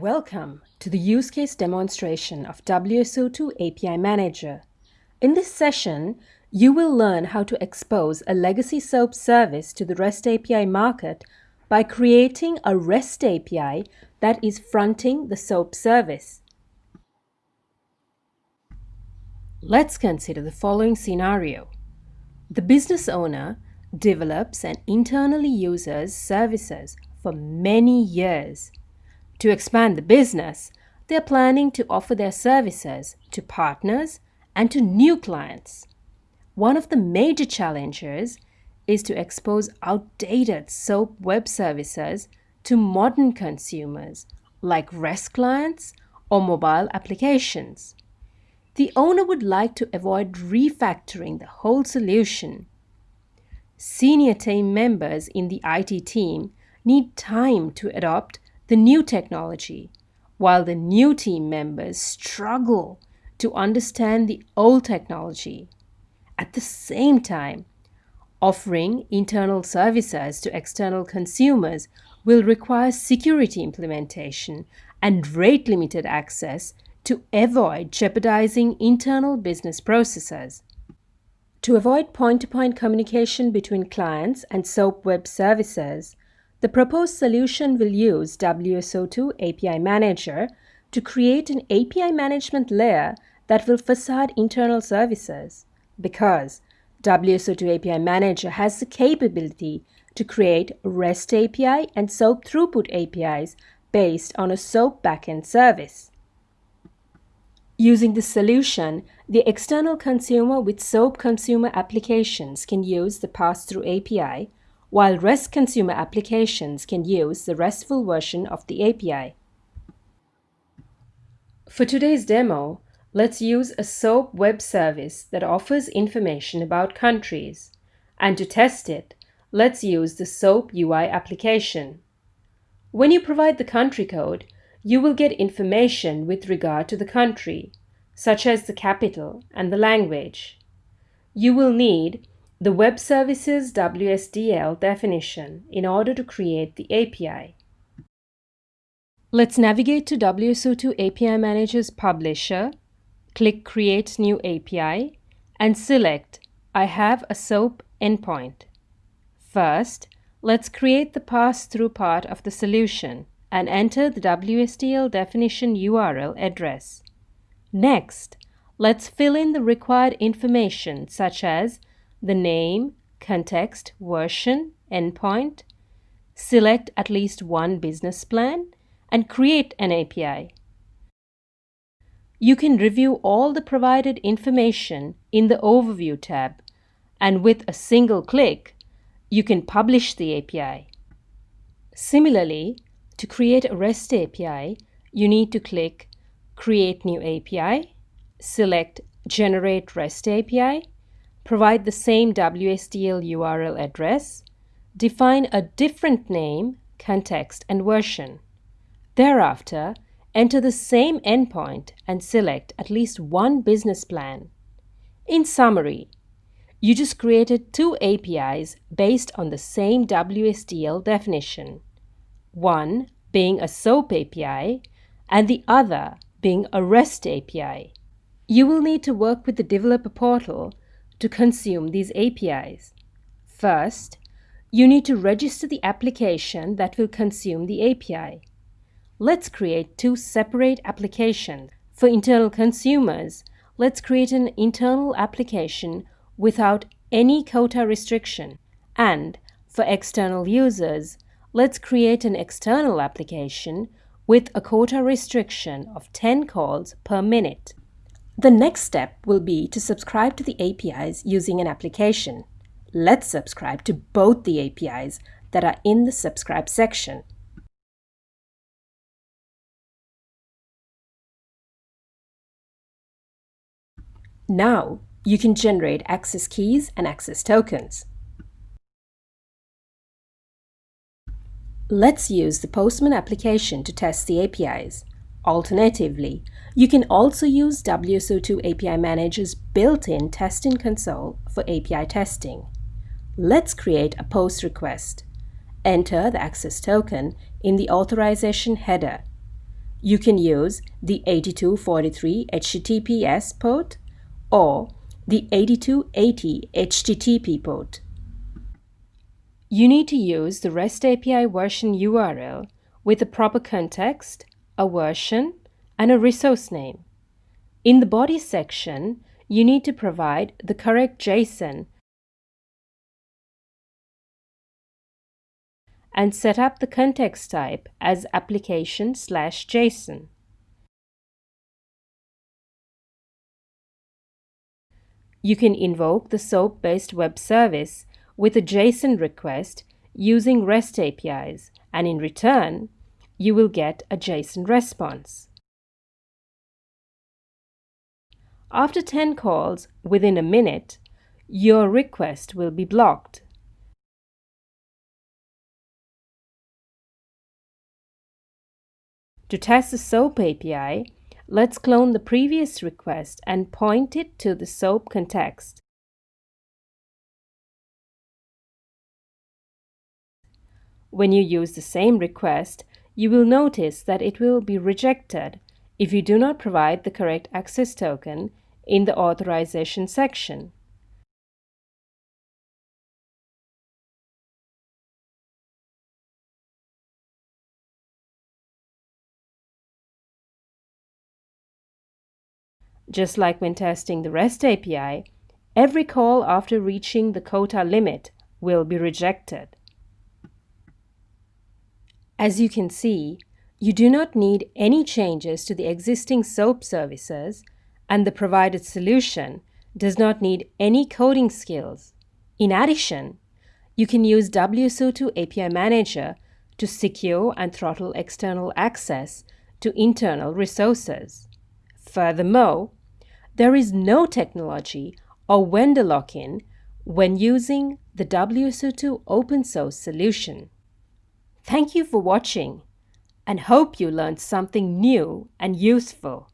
Welcome to the use case demonstration of WSO2 API Manager. In this session, you will learn how to expose a legacy SOAP service to the REST API market by creating a REST API that is fronting the SOAP service. Let's consider the following scenario. The business owner develops and internally uses services for many years. To expand the business, they are planning to offer their services to partners and to new clients. One of the major challenges is to expose outdated SOAP web services to modern consumers like REST clients or mobile applications. The owner would like to avoid refactoring the whole solution. Senior team members in the IT team need time to adopt the new technology, while the new team members struggle to understand the old technology. At the same time, offering internal services to external consumers will require security implementation and rate limited access to avoid jeopardizing internal business processes. To avoid point to point communication between clients and SOAP web services, the proposed solution will use WSO2 API Manager to create an API management layer that will facade internal services because WSO2 API Manager has the capability to create REST API and SOAP throughput APIs based on a SOAP backend service. Using this solution, the external consumer with SOAP consumer applications can use the pass-through API while REST consumer applications can use the RESTful version of the API. For today's demo, let's use a SOAP web service that offers information about countries. And to test it, let's use the SOAP UI application. When you provide the country code, you will get information with regard to the country, such as the capital and the language. You will need the Web Services WSDL definition in order to create the API. Let's navigate to WSO2 API Manager's Publisher, click Create New API, and select I have a SOAP endpoint. First, let's create the pass-through part of the solution and enter the WSDL definition URL address. Next, let's fill in the required information such as the name, context, version, endpoint, select at least one business plan, and create an API. You can review all the provided information in the Overview tab, and with a single click, you can publish the API. Similarly, to create a REST API, you need to click Create New API, select Generate REST API, provide the same WSDL URL address, define a different name, context, and version. Thereafter, enter the same endpoint and select at least one business plan. In summary, you just created two APIs based on the same WSDL definition, one being a SOAP API and the other being a REST API. You will need to work with the developer portal to consume these APIs. First, you need to register the application that will consume the API. Let's create two separate applications. For internal consumers, let's create an internal application without any quota restriction. And for external users, let's create an external application with a quota restriction of 10 calls per minute. The next step will be to subscribe to the APIs using an application. Let's subscribe to both the APIs that are in the subscribe section. Now, you can generate access keys and access tokens. Let's use the Postman application to test the APIs. Alternatively, you can also use WSO2 API Manager's built-in testing console for API testing. Let's create a POST request. Enter the access token in the authorization header. You can use the 8243 HTTPS port or the 8280 HTTP port. You need to use the REST API version URL with the proper context, a version, and a resource name. In the body section, you need to provide the correct JSON and set up the context type as application slash JSON. You can invoke the SOAP-based web service with a JSON request using REST APIs and in return, you will get a JSON response. After 10 calls within a minute, your request will be blocked. To test the SOAP API, let's clone the previous request and point it to the SOAP context. When you use the same request, you will notice that it will be rejected if you do not provide the correct access token in the authorization section. Just like when testing the REST API, every call after reaching the quota limit will be rejected. As you can see, you do not need any changes to the existing SOAP services and the provided solution does not need any coding skills. In addition, you can use WSO2 API Manager to secure and throttle external access to internal resources. Furthermore, there is no technology or vendor lock-in when using the WSO2 open source solution. Thank you for watching and hope you learned something new and useful.